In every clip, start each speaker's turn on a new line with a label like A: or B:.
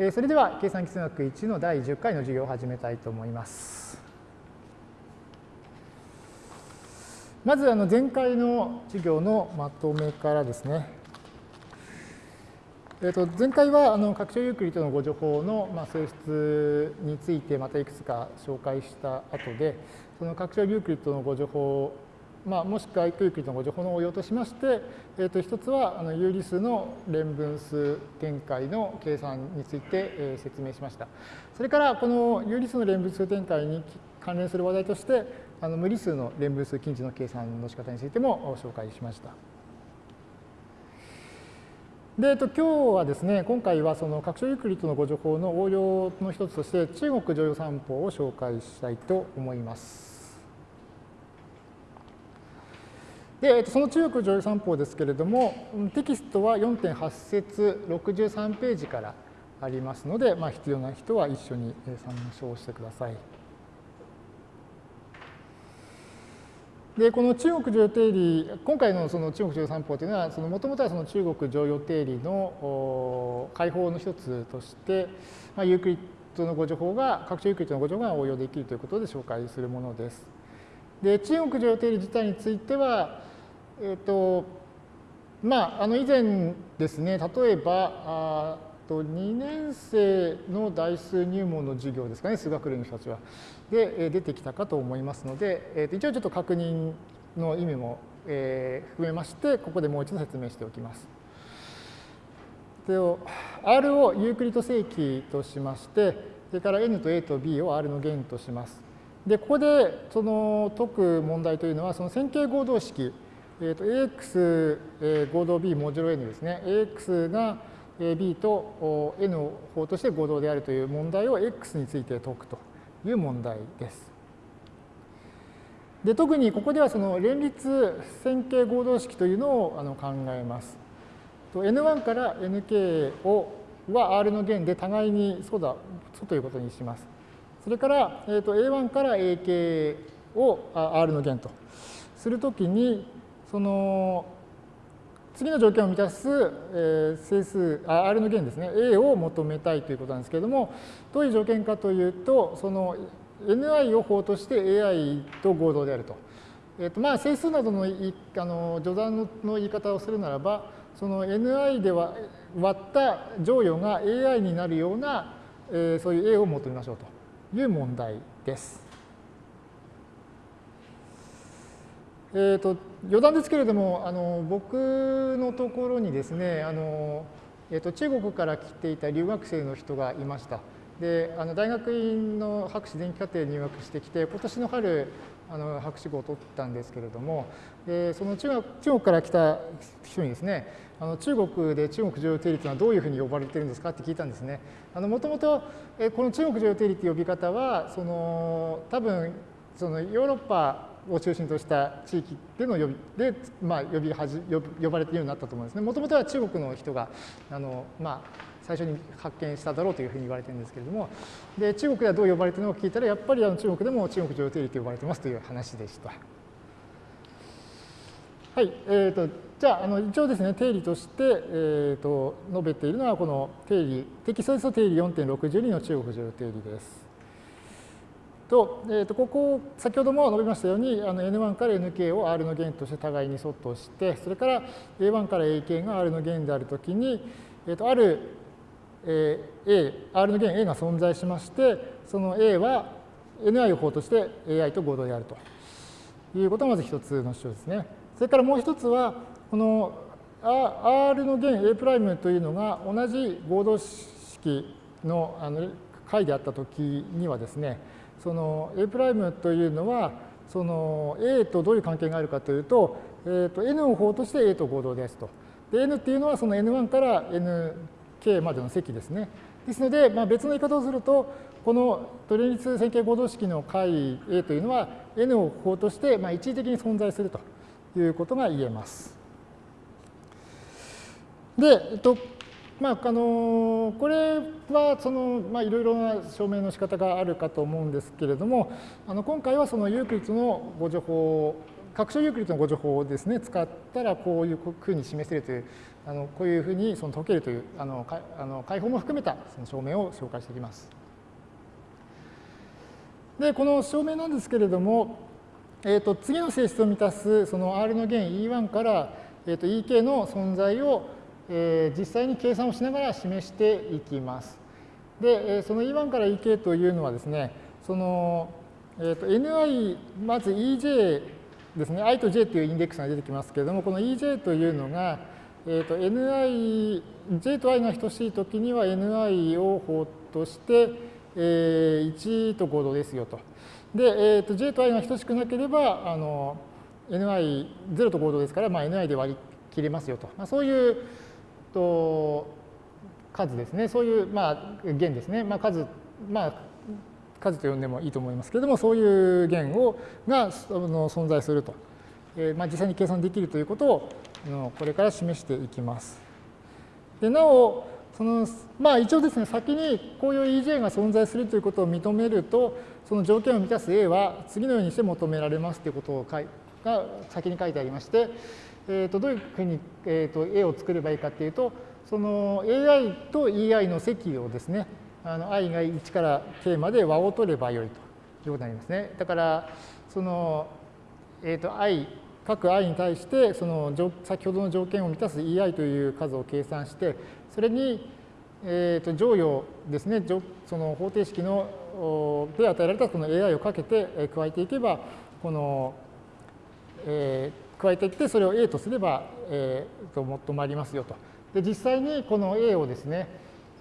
A: えそれでは計算機数学1の第10回の授業を始めたいと思います。まずあの前回の授業のまとめからですね。えー、と前回はあの拡張ユークリッドの互除法のまあ性質についてまたいくつか紹介した後で、その拡張ユークリッドの互除法まあ、もしくはユークリッドの互除法の応用としまして、えー、と一つはあの有理数の連分数展開の計算について、えー、説明しました。それからこの有理数の連分数展開に関連する話題としてあの無理数の連分数近似の計算の仕方についても紹介しました。で、えっと、今日はですね、今回はその拡張ユークリッドのご情報の応用の一つとして中国常用散歩を紹介したいと思います。で、その中国剰余算法ですけれども、テキストは4.8節63ページからありますので、まあ、必要な人は一緒に参照してください。で、この中国剰余定理、今回のその中国剰余算法というのは、もともとはその中国剰余定理の解法の一つとして、まあ、ユークリッドの互除法が、拡張ユークリッドの互除法が応用できるということで紹介するものです。で、中国女優定理自体については、えっ、ー、と、まあ、あの以前ですね、例えば、あと2年生の代数入門の授業ですかね、数学類の人たちは。で、出てきたかと思いますので、えー、と一応ちょっと確認の意味も、えー、含めまして、ここでもう一度説明しておきます。R をユークリッド正規としまして、それから N と A と B を R の弦とします。で、ここでその解く問題というのは、その線形合同式、えー、と AX、え、合同 B モジュロ N ですね。AX が B と N を法として合同であるという問題を X について解くという問題です。で特にここではその連立線形合同式というのをあの考えます。N1 から Nk をは R の弦で互いにそうだそうということにします。それから、えー、と A1 から AK を R の弦と。するときに、その次の条件を満たす、え整数あ R の弦ですね。A を求めたいということなんですけれどもどういう条件かというとその Ni を法として Ai と合同であると。えーとまあ、整数などのいあの序断の言い方をするならばその Ni では割った乗与が Ai になるような、えー、そういう A を求めましょうと。いう問題です。えーと、余談ですけれどもあの僕のところにですねあの、えーと、中国から来ていた留学生の人がいました。であの大学院の博士前期課程に入学してきて今年の春あの博士号を取ったんですけれどもでその中中国から来た人にですねあの中国で中国常用定理というのはどういうふうに呼ばれているんですかって聞いたんですね。もともとこの中国常用定理という呼び方はその多分そのヨーロッパを中心とした地域での呼びで、まあ、呼びはじ呼呼ばれているようになったと思うんですね。もともとは中国の人があの、まあ、最初に発見しただろうというふうに言われてるんですけれども、で中国ではどう呼ばれているのか聞いたら、やっぱりあの中国でも中国常用定理と呼ばれてますという話でした。はい、えーと、じゃああの一応ですね定理として、えーと、述べているのはこの定理テキストですと定理4.62の中国常用定理です。と、えー、とここ、先ほども述べましたように、あの N1 から Nk を R の弦として互いに相当して、それから A1 から Ak が R の弦であるときに、えー、とある、えー、A、R の弦 A が存在しまして、その A は Ni を法として Ai と合同であるということがまず一つの主張ですね。それからもう一つは、この R の弦 A' というのが同じ合同式のあの解であったときにはですね、その A' というのは、その A とどういう関係があるかというと、えー、と N を法として A と合同ですと。で、N っていうのはその N1 から Nk までの積ですね。ですので、まあ、別の言い方をすると、この連立線形合同式の解 A というのは N を法としてまあ一時的に存在するということが言えます。で、えっと、まあ、あのこれはその、まあ、いろいろな証明の仕方があるかと思うんですけれども、あの今回はそのユークリッドのご情報拡張ユークリッドのご情報をですね、使ったらこういうふうに示せるという、あのこういうふうにその解けるというあのかあの解放も含めたその証明を紹介していきます。で、この証明なんですけれども、えー、と次の性質を満たすその R の弦 E1 から、えー、と EK の存在を、えー、実際に計算をしながら示していきます。で、その E1 から EK というのはですね、その、えー、と NI、まず EJ ですね、i と j というインデックスが出てきますけれども、この EJ というのが、えー、と NI、j と i が等しいときには NI を法として、えー、1と合同ですよと。で、えー、と j と i が等しくなければ、あの ni0 と合同ですから、まあ、ni で割り切れますよと。まあ、そういうと数ですね。そういう、まあ、弦ですね。まあ、数、まあ、数と呼んでもいいと思いますけれども、そういう弦をがの存在すると。えー、まあ、実際に計算できるということをこれから示していきます。でなお、そのまあ一応ですね、先にこういう EJ が存在するということを認めると、その条件を満たす A は次のようにして求められますということを書いが先に書いてありまして、えー、とどういうふうに、えー、と A を作ればいいかっていうと、その AI と EI の積をですね、あの i が1から k まで和を取ればよいということになりますね。だから、その、えっ、ー、と i、各 i に対して、その先ほどの条件を満たす ei という数を計算して、それに、えー、と乗与ですね、その方程式ので与えられたこの AI をかけて加えていけば、この、えー、加えていって、それを A とすれば、えー、ともっとまりますよと。で、実際にこの A をですね、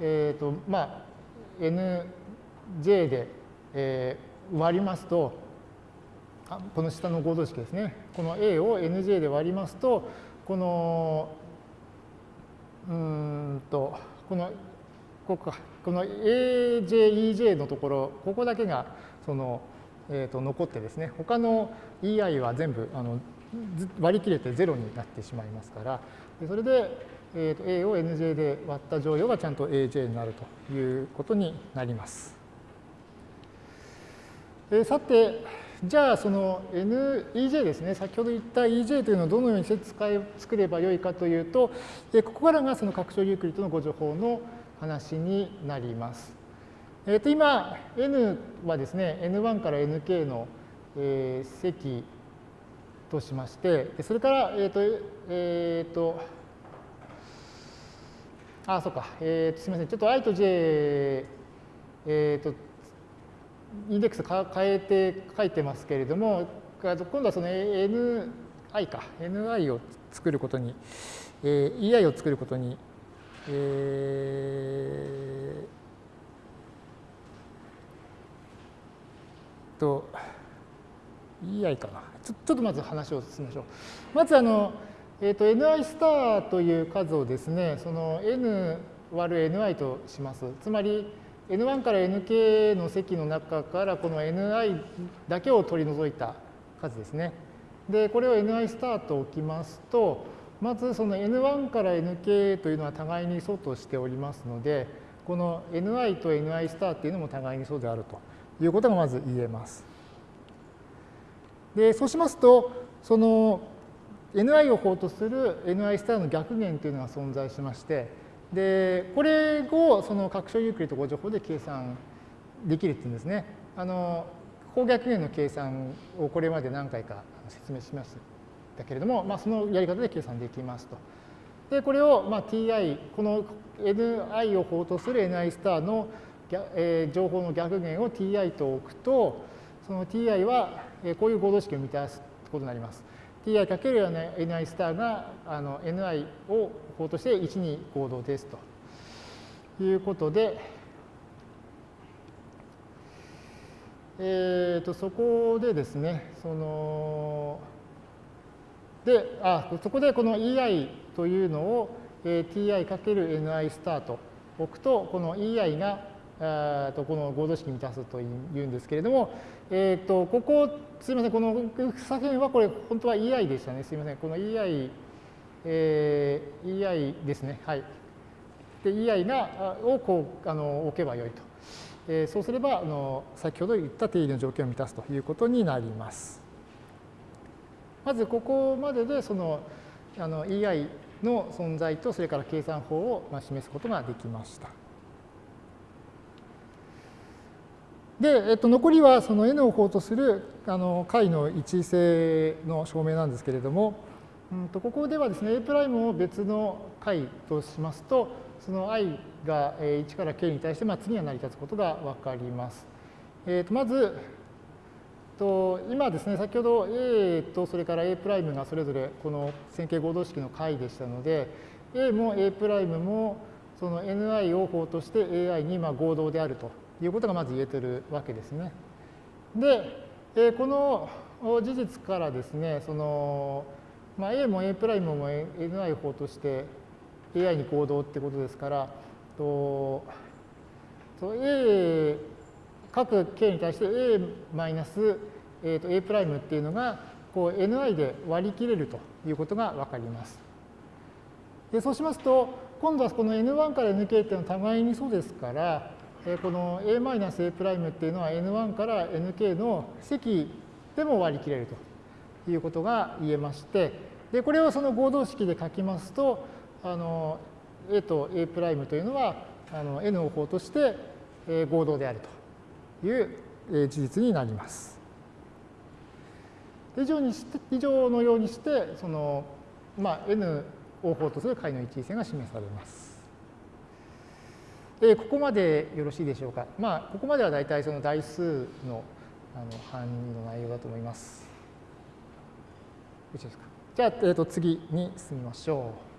A: えっ、ー、と、まあ、nj で、えー、割りますと、この下の合同式ですね。この A を nj で割りますと、この、うんと、この、ここか。この AJ、EJ のところ、ここだけがその、えー、と残ってですね、他の EI は全部あの割り切れて0になってしまいますから、それで、えー、と A を NJ で割った乗与がちゃんと AJ になるということになります。えー、さて、じゃあその NEJ ですね、先ほど言った EJ というのをどのようにして使い作ればよいかというと、ここからがその拡張ユークリッドのご情報の話になります。えー、と今、n はですね、n1 から nk の、えー、積としまして、それから、えっ、ー、と、えっ、ー、と、あ、そうか、えっー、すみません、ちょっと i と j、えっ、と、インデックス変えて書いてますけれども、今度はその ni か、ni を作ることに、えー、ei を作ることにえー、と、EI かな。ちょちょっとまず話を進めましょう。まずあの、えーと、ni スターという数をですね、その n 割る ni とします。つまり、n1 から nk の積の中からこの ni だけを取り除いた数ですね。で、これを ni スターと置きますと、まずその N1 から Nk というのは互いに素としておりますので、この Ni と Ni スターっていうのも互いに素であるということがまず言えます。で、そうしますと、その Ni を法とする Ni スターの逆弦というのが存在しまして、で、これをその拡張ユークリッド誤助法で計算できるっていうんですね。あの、方逆弦の計算をこれまで何回か説明しました。けれども、まあ、そのやり方で計算できますと。で、これを、まあ、ti、この ni を法とする ni スターの、えー、情報の逆弦を ti と置くと、その ti は、えー、こういう合同式を満たすことになります。Ti かける ni スターがあの ni を法として1に合同ですということで、えー、とそこでですね、その、で、あそこでこの EI というのを、えー、ti×ni スタート置くと、この EI があとこの合同式満たすというんですけれども、え、ー、と、ここ、すみません、この左辺はこれ、本当は EI でしたね。すみません。この EI、えー、EI ですね。はい。で、EI が、をこう、あの、置けばよいと。えー、そうすれば、あの、先ほど言った定義の条件を満たすということになります。まずここまででそのあの EI の存在とそれから計算法を示すことができました。で、えっと、残りはその n を法とするあの解の一位性の証明なんですけれども、うんとここではですね A' を別の解としますとその i が1から k に対して、まあ、次は成り立つことが分かります。えー、とまずと今ですね先ほど A とそれから A' がそれぞれこの線形合同式の解でしたので A も A' もその Ni を法として AI にまあ合同であるということがまず言えてるわけですね。で、えこの事実からですね、その、まあ、A も A' も Ni 法として AI に行動ってことですから、と A 各 k に対して A マイナス、えー、と A' っていうのがこう Ni で割り切れるということがわかります。でそうしますと、今度はこの N1 から Nk っていうのは互いにそうですから、この a-a' っていうのは n1 から nk の積でも割り切れるということが言えまして、でこれをその合同式で書きますと、あの a と a' というのはあの n を法として合同であるという事実になります。以上にして以上のようにして、そのまあ、n を法とする解の一位線が示されます。えここまでよろしいでしょうか？まあ、ここまでは大体その台数のあの範囲の内容だと思います。よろしいですか。じゃあ、えー、と次に進みましょう。